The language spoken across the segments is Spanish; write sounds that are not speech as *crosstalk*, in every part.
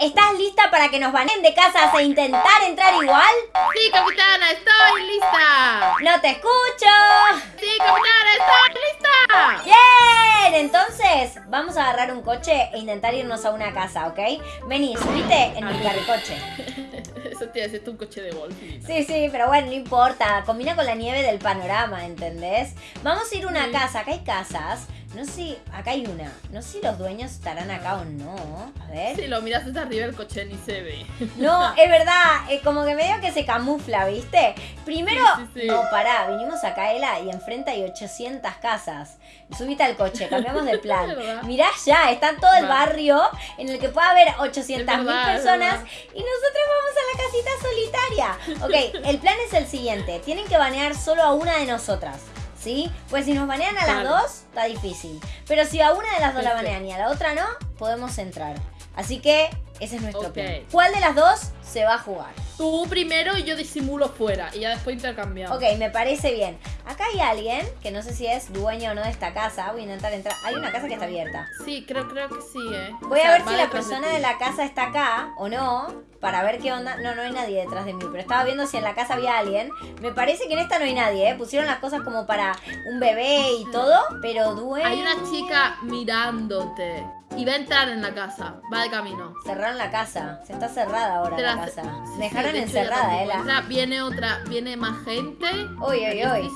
¿estás lista para que nos baneen de casas e intentar entrar igual? Sí, capitana, estoy lista. ¡No te escucho! Sí, capitana, estoy lista. ¡Bien! Entonces, vamos a agarrar un coche e intentar irnos a una casa, ¿ok? Vení, subite en mi carricoche. *laughs* Eso te hace un coche de golf. Sí, sí, pero bueno, no importa. Combina con la nieve del panorama, ¿entendés? Vamos a ir a una Sí. casa. Acá hay casas. No sé. Acá hay una. No sé si los dueños estarán acá o no. A ver. Si lo miras desde arriba el coche ni se ve. *laughs* No, es verdad. eh, como que medio que se camufla, ¿viste? Primero... Sí, sí, sí. No, pará. Vinimos acá, Ela, y enfrente hay 800 casas. Subite al coche. Cambiamos de *laughs* plan. Es. Mirá ya. Está todo el barrio en el que puede haber 800 mil es personas. Y nosotros vamos a la casita solitaria. Ok, el plan es el siguiente. Tienen que banear solo a una de nosotras. ¿Sí? Pues si nos banean a las Claro. dos, está difícil. Pero si a una de las dos la Perfecto. banean y a la otra no, podemos entrar. Así que ese es nuestro Ok. plan. ¿Cuál de las dos se va a jugar? Tú primero y yo disimulo fuera. Y ya después intercambiamos. Ok, me parece bien. Acá hay alguien, que no sé si es dueño o no de esta casa. Voy a intentar entrar. Hay una casa que está abierta. Sí, creo, creo que sí, eh. Voy O a ver si la persona ti. de la casa está acá o no, para ver qué onda. No, no hay nadie detrás de mí, pero estaba viendo si en la casa había alguien. Me parece que en esta no hay nadie, ¿eh? Pusieron las cosas como para un bebé y todo, pero dueño... Hay una chica mirándote. Y va a entrar en la casa. Va de camino. Cerraron la casa. Se está cerrada ahora Te la la- casa. sí, Me sí, dejaron de encerrada, Ela. entra. Viene otra, viene más gente. Uy, uy, uy.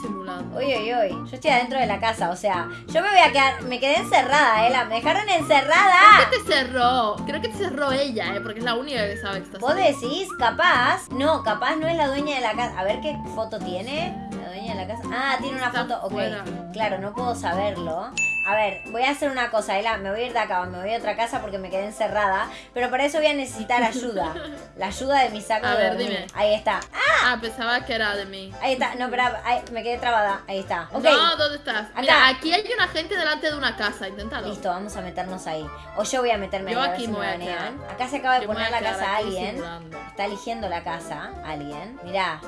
Uy, uy, uy. Yo estoy adentro de la casa, o sea, yo me voy a quedar... Me quedé encerrada, Ela. Me dejaron encerrada. Creo que te cerró. Creo que te cerró ella, eh. Porque es la única que sabe que estás ¿Vos decís? Capaz. No, capaz no es la dueña de la casa. A ver qué foto tiene. La dueña de la casa. Ah, tiene una Está foto. Ok. fuera. Claro, no puedo saberlo. A ver, voy a hacer una cosa, Ela. Me voy a ir de acá, me voy a otra casa porque me quedé encerrada. Pero para eso voy a necesitar ayuda. *laughs* La ayuda de mi saco A de ver, dormir. dime. Ahí está. Ah, pensaba que era de mí. Ahí está. No, ahí, me quedé trabada. Ahí está. No, ¿dónde estás? Acá. Mira, aquí hay una gente delante de una casa. Inténtalo. Listo, vamos a meternos ahí. O yo voy a meterme Yo ahí a ver aquí si me me a banean. quedar. Acá se acaba de Yo me poner a la casa aquí alguien. Está eligiendo la casa alguien. Mirá.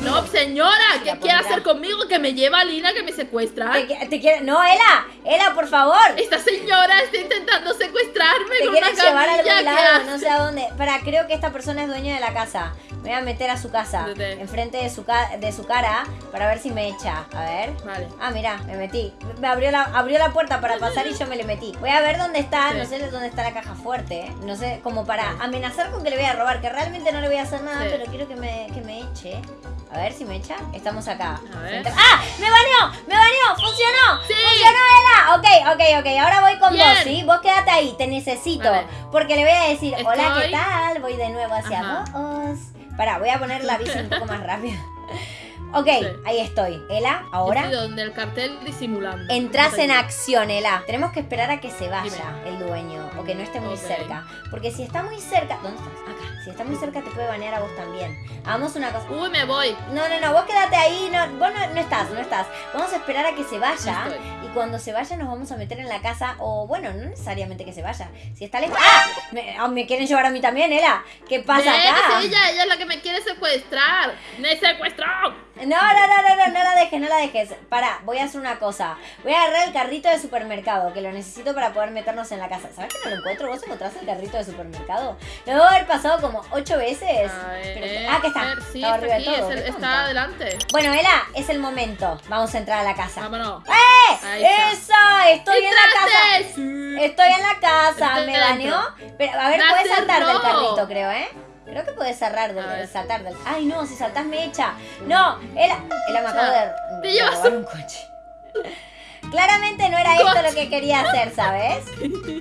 No señora, ¿qué quiere pondrá. hacer conmigo? Que me lleva a Lina, que me secuestra. ¿Te, quiere- No, Ela. Ela, por favor. Esta señora está intentando secuestrarme Te con una quieres llevar a algún ¿qué lado, no sé a dónde. Para, creo que esta persona es dueña de la casa. Me voy a meter a su casa, Vete. enfrente de su, ca- de su cara, para ver si me echa. A ver. Vale. Ah, mira, me metí. Me abrió la, abrió la puerta para pasar y yo me le metí. Voy a ver dónde está, Sí. no sé dónde está la caja fuerte. ¿eh? No sé, como para amenazar con que le voy a robar, que realmente no le voy a hacer nada, Sí. pero quiero que me, que me eche. A ver si me echa. Estamos acá. A ver. ¡Ah! ¡Me baneó! ¡Me baneó! ¡Funcionó! Sí. ¡Funcionó, Ela! Ok, ok, ok. Ahora voy con Bien. vos, ¿sí? Vos quédate ahí, te necesito. Porque le voy a decir, hola, ¿qué tal? Voy de nuevo hacia Ajá. vos. Pará, voy a poner la bici un *laughs* poco más rápido. Ok, Sí. ahí estoy. Ela, Yo ahora estoy donde el cartel disimulando. entras en acción, Ela. Tenemos que esperar a que se vaya Dime. el dueño o que no esté muy cerca. Porque si está muy cerca. ¿Dónde estás? Acá. Si está muy cerca, te puede banear a vos también. Hagamos una cosa. Uy, me voy. No, no, no, vos quédate ahí, no, vos no, no estás, no estás. Vamos a esperar a que se vaya No cuando se vaya nos vamos a meter en la casa o bueno, no necesariamente que se vaya. Si está lejos... ¡Ah! Me, ah, me quieren llevar a mí también, Ela. ¿Qué pasa acá? ella, ella es la que me quiere secuestrar. ¡Me secuestró! No, no, no, no, no, no la dejes, no la dejes. Pará, voy a hacer una cosa. Voy a agarrar el carrito de supermercado, que lo necesito para poder meternos en la casa. ¿Sabes que no lo encuentro? ¿Vos encontraste el carrito de supermercado? Lo debo haber pasado como ocho veces. Ver, Pero- ah, que está. sí, está arriba aquí, de todo. es el- qué está adelante. Bueno, Ela, es el momento. Vamos a entrar a la casa. Vámonos. ¡Eh! ¡Esa! Estoy en la casa. Estoy en la casa. Estoy ¿Me dentro. baneó? Pero, a ver, puedes saltar del carrito, creo, ¿eh? Creo que puedes cerrar del, saltar del. Ay, no, si saltás me echa. No, Ela, Ela me de, Te llevas un coche. Claramente no era esto lo que quería hacer, ¿sabes?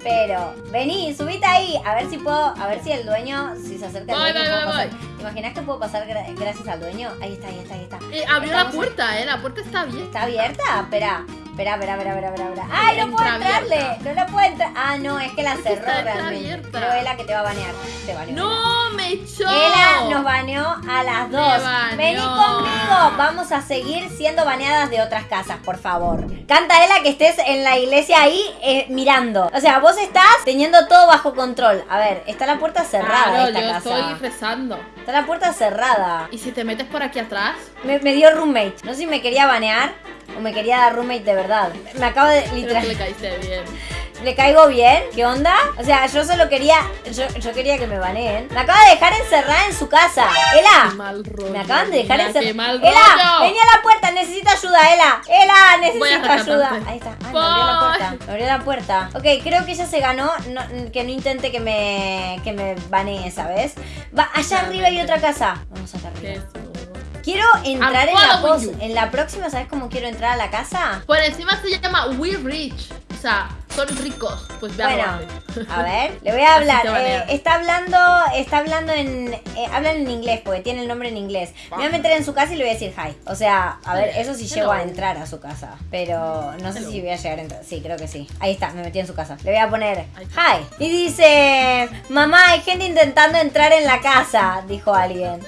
Pero, vení, subite ahí. A ver si puedo, a ver si el dueño, si se acerca el Voy, dueño, voy, puedo voy, pasar. ¿Te imaginas que puedo pasar gra- gracias al dueño? Ahí está, ahí está, ahí está. Eh, abrió Estamos- la puerta, eh. La puerta está abierta. ¿Está abierta? Espera. Espera, espera, espera, espera, espera. ¡Ay, no puedo entrarle! No la puedo entrar. Ah, no, es que la cerró está realmente. entreabierta. Creo Ela que te va a banear. Te baneó. ¡No! ¡Me echó! Ela nos baneó a las dos. Vení conmigo. Vamos a seguir siendo baneadas de otras casas, por favor. Canta Ela que estés en la iglesia ahí eh, mirando. O sea, vos estás teniendo todo bajo control. A ver, está la puerta cerrada Claro, esta yo casa. estoy rezando. Está la puerta cerrada. ¿Y si te metes por aquí atrás? Me, me dio roommate. No sé si me quería banear. o me quería dar roommate de verdad. Me acabo de Creo que literal. le caíste bien. ¿Le caigo bien? ¿Qué onda? O sea, yo solo quería. Yo, yo quería que me baneen. Me acaba de dejar encerrada en su casa. Qué ela. mal rollo. Me acaban de dejar Qué encerrada. Ela, vení a la puerta, necesito ayuda, Ela. Ela, necesito ayuda. Ahí está. Ay, me abrió la puerta. Me abrió la puerta. Ok, creo que ella se ganó. no- que no intente que me. que me banee, ¿sabes? Va, allá arriba hay otra casa. Vamos acá Qué arriba. Quiero entrar en la. En la próxima, ¿sabes cómo quiero entrar a la casa? Por encima se llama We Rich. O sea, son ricos. Pues ve a Bueno, a ver, le voy a *laughs* hablar. Eh, está hablando, está hablando en, eh, hablan en inglés porque tiene el nombre en inglés. Me voy a meter en su casa y le voy a decir hi. O sea, a ver, eso sí llego a entrar a su casa, pero no sé Hello. si voy a llegar a entrar. Sí, creo que sí. Ahí está, me metí en su casa. Le voy a poner hi y dice, mamá, hay gente intentando entrar en la casa, dijo alguien.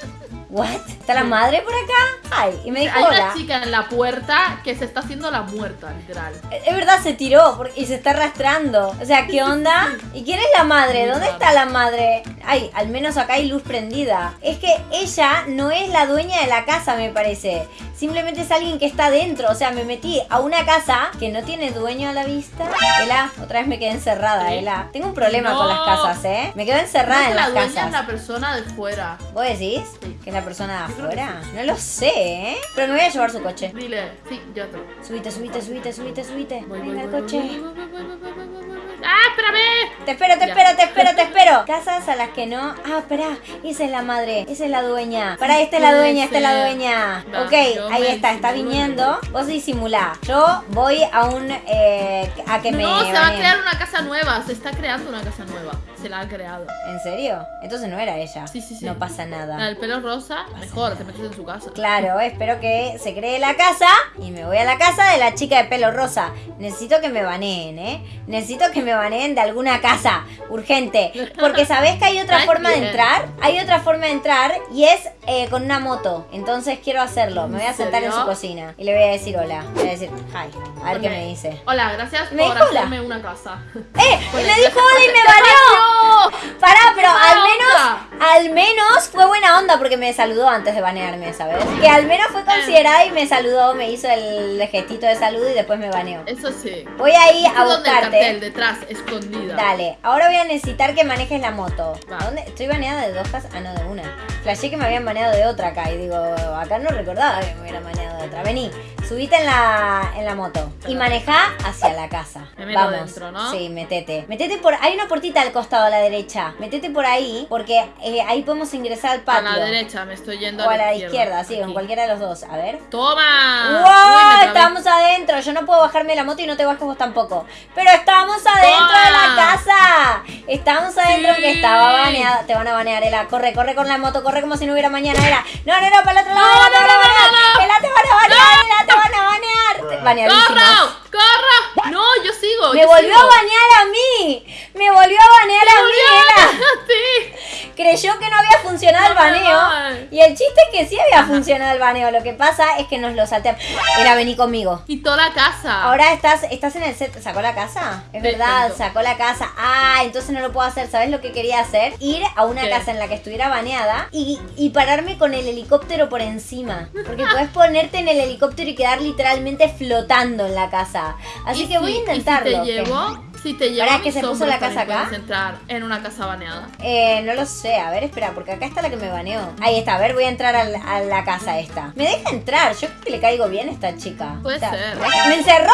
What? ¿Está la madre por acá? Hi. Y me dijo Hay hola. una chica en la puerta que se está haciendo la muerta, literal. Es verdad, se tiró y se está arrastrando. O sea, ¿qué onda? ¿Y quién es la madre? ¿Dónde está la madre? Ay, al menos acá hay luz prendida. Es que ella no es la dueña de la casa, me parece. Simplemente es alguien que está dentro. O sea, me metí a una casa que no tiene dueño a la vista. Ela, otra vez me quedé encerrada. Ela. Tengo un problema No. con las casas, ¿eh? Me quedo encerrada en que la las dueña es casas. la persona de fuera. ¿Vos decís? Sí. ¿Que es la persona de afuera? No lo sé, ¿eh? Pero me voy a llevar su coche. Dile, sí, yo te. Subite, subite, subite, subite, subite. Voy, voy, voy, coche. voy, voy, voy, espérame! Te espero, te Ya. espero, te espero, te espero. Casas a las que no. Ah, espera. Esa es la madre. Esa es la dueña. Para, esta es la dueña, esta es la dueña. Ok, ahí está, está viniendo. Vos disimulá. Yo voy a un. Eh, a que me. No, se va a crear una casa nueva. Se está creando una casa nueva. Se la ha creado. ¿En serio? Entonces no era ella. Sí, sí, sí. No pasa nada. Del pelo rosa, mejor, te metes en su casa. Claro, espero que se cree la casa y me voy a la casa de la chica de pelo rosa. Necesito que me baneen, ¿eh? Necesito que me baneen de alguna casa, urgente. Porque sabés que hay otra forma de entrar. Hay otra forma de entrar y es eh, con una moto. Entonces quiero hacerlo. Me voy a ¿En sentar en su cocina y le voy a decir hola. Le voy a decir hi. A ver qué me dice. Hola, gracias Me por hola. hacerme una casa. ¡Eh! *laughs* Le dijo hola y me ¡Te baneó. baneó! Pará, pero ¡Qué al menos, onda! *laughs* al menos fue buena onda porque me saludó antes de banearme, ¿sabes? Que al menos fue considerada y me saludó, me hizo el gestito de salud y después me baneó. Eso sí. Voy a ir a ¿Dónde el cartel? buscarte. Detrás, escondida. Dale, ahora voy a necesitar que manejes la moto. Va. ¿A dónde? Estoy baneada de dos casas. Ah, no, de una. Flashé que me habían baneado de otra acá. Y digo, acá no recordaba que me hubieran baneado de otra. Vení, subite en la, en la moto. Y manejá hacia la casa. Me meto Vamos. dentro, ¿no? Sí, metete. Metete por. Hay una puertita al costado a la derecha. Metete por ahí. Porque eh, ahí podemos ingresar al A patio. la derecha, me estoy yendo O a la izquierda, sí, en cualquiera de los dos. A ver. ¡Toma! ¡Wow! Uy. Estamos adentro. Yo no puedo bajarme de la moto y no te bajes vos tampoco. Pero estamos adentro de la casa. Estamos adentro Sí. que estaba baneada. Te van a banear, Ela. Corre, corre con la moto. Corre como si no hubiera mañana, Ela. No, no, no, para el otro lado. No, Ela, te no, van a no, banear. no, no. Ela, te van a banear. Ela, te van a banear. Te- Baneadísima. ¡Corro! ¡Corro! No, yo sigo. Me yo volvió sigo. a banear a mí. Me volvió a banear a. Creyó que no había funcionado el No baneo. Y el chiste es que sí había funcionado el baneo. Lo que pasa es que nos lo salteamos. Era vení conmigo. Quitó la casa. Ahora estás, estás en el set. ¿Sacó la casa? Es verdad, sacó la casa. Ah, entonces no lo puedo hacer. ¿Sabes lo que quería hacer? Ir a una ¿Qué? casa en la que estuviera baneada y, y pararme con el helicóptero por encima. Porque puedes *laughs* ponerte en el helicóptero y quedar literalmente flotando en la casa. Así ¿Y que voy a intentarlo. ¿Y si llevo? Si te a que se puso la casa acá. puedes entrar en una casa baneada. Eh, no lo sé, a ver, espera, porque acá está la que me baneó. Ahí está, a ver, voy a entrar a la, casa esta. ¿Me deja entrar? Yo creo que le caigo bien a esta chica. Puede ser. ¿me- ¿Me encerró?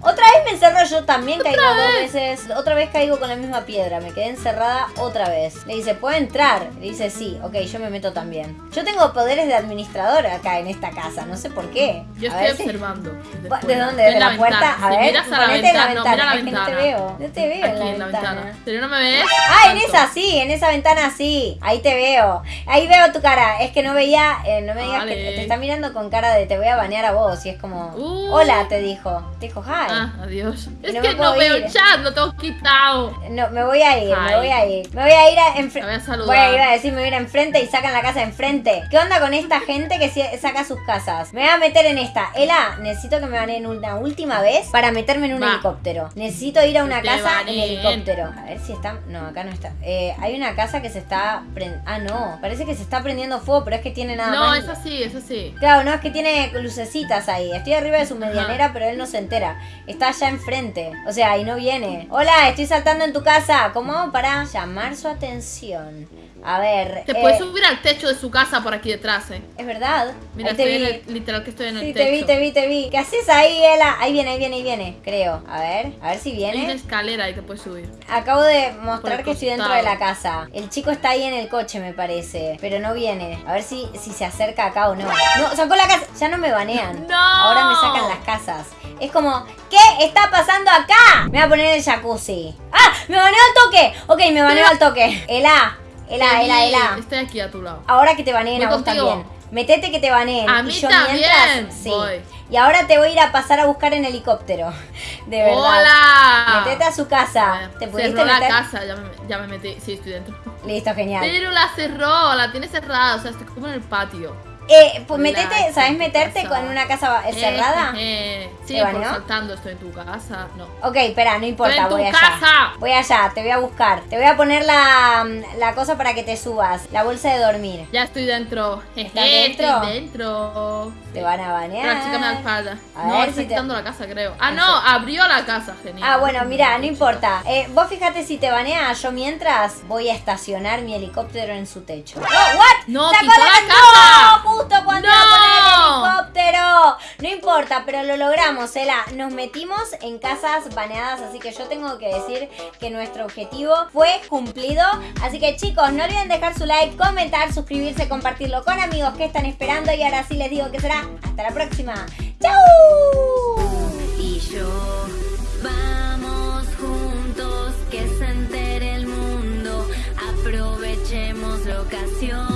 Otra vez me encerró, yo también caigo dos veces. Otra vez caigo con la misma piedra, me quedé encerrada otra vez. Le dice, ¿puedo entrar? Le dice, sí, ok, yo me meto también. Yo tengo poderes de administrador acá en esta casa, no sé por qué. Yo A estoy ver si- observando. Va- ¿De dónde? ¿De la, puerta? ventana. A Si ver, miras a la ventana. No, ventana. mira la es que no te ventana. Veo. No te veo Aquí en la ventana. ¿Pero no me ves? Ah, en esa sí, en esa ventana sí. Ahí te veo. Ahí veo tu cara. Es que no veía, eh, no me digas que Vale. te está mirando con cara de te voy a banear a vos. Y es como, Uh. hola, te dijo. Te dijo, hi. Ah, adiós. Es no que no veo el chat, lo tengo quitado. No, me voy a ir, me voy a ir. Me voy a ir enfrente. voy a saludar. Voy a ir a decir, me voy a ir enfrente y sacan la casa enfrente. ¿Qué onda con esta gente que saca sus casas? Me voy a meter en esta. Ela, necesito que me baneen una última vez para meterme en un Va. helicóptero. Necesito ir a una una casa en helicóptero. A ver si está. No, acá no está. Eh, hay una casa que se está. pren- Ah, no. Parece que se está prendiendo fuego, pero es que tiene nada No, más. es así, es así. Claro, no, es que tiene lucecitas ahí. Estoy arriba de su medianera, pero él no se entera. Está allá enfrente. O sea, y no viene. Hola, estoy saltando en tu casa. ¿Cómo? Para llamar su atención. A ver. Te eh, puedes subir al techo de su casa por aquí detrás, eh. Es verdad. Mira, estoy en el- literal que estoy en el Sí, techo. te vi, te vi, te vi. ¿Qué haces ahí, Ela? Ahí viene, ahí viene, ahí viene. Creo. A ver, a ver si Hay una viene. escalera y te puedes subir. Acabo de mostrar que estoy dentro de la casa. El chico está ahí en el coche, me parece. Pero no viene. A ver si, si se acerca acá o no. No, sacó la casa. Ya no me banean. *laughs* ¡No! Ahora me sacan las casas. Es como, ¿qué está pasando acá? Me voy a poner el jacuzzi. ¡Ah! ¡Me baneó al toque! Ok, me baneó al toque. Ela, Ela, Te Ela, Ela. Estoy aquí a tu lado. Ahora que te baneen a vos contigo. también. Metete que te baneen. A y mí yo también mientras. Sí. voy. Y ahora te voy a ir a pasar a buscar en helicóptero. *laughs* De verdad. ¡Hola! Metete a su casa. ¿Te Cerró pudiste la meter? casa, ya me, ya me metí. Sí, estoy dentro. Listo, genial. Pero la cerró, la tiene cerrada, o sea, estoy como en el patio. Eh, pues metete, ¿sabes tu meterte casa. con una casa eh, cerrada? Eh, eh, Sí, saltando estoy en tu casa. No. Ok, espera, no importa, Estoy en tu voy allá. casa. Voy allá, te voy a buscar. Te voy a poner la, la cosa para que te subas. La bolsa de dormir. Ya estoy dentro. ¿Estás dentro? Estoy dentro. Te van a banear. La chica me la. A no, ver si te- la casa, creo. Ah, no, abrió la casa, genial. Ah, bueno, mira, no importa. Eh, vos fíjate si te banea. Yo mientras voy a estacionar mi helicóptero en su techo. ¡No! ¿What? No, ¡Sacó quitó la casa. Justo cuando ¡No! iba a poner el helicóptero. No importa, pero lo logramos, Ela. Nos metimos en casas baneadas, así que yo tengo que decir que nuestro objetivo fue cumplido. Así que chicos, no olviden dejar su like, comentar, suscribirse, compartirlo con amigos que están esperando. Y ahora sí les digo que será hasta la próxima. ¡Chau! y yo vamos juntos que se entere el mundo aprovechemos la ocasión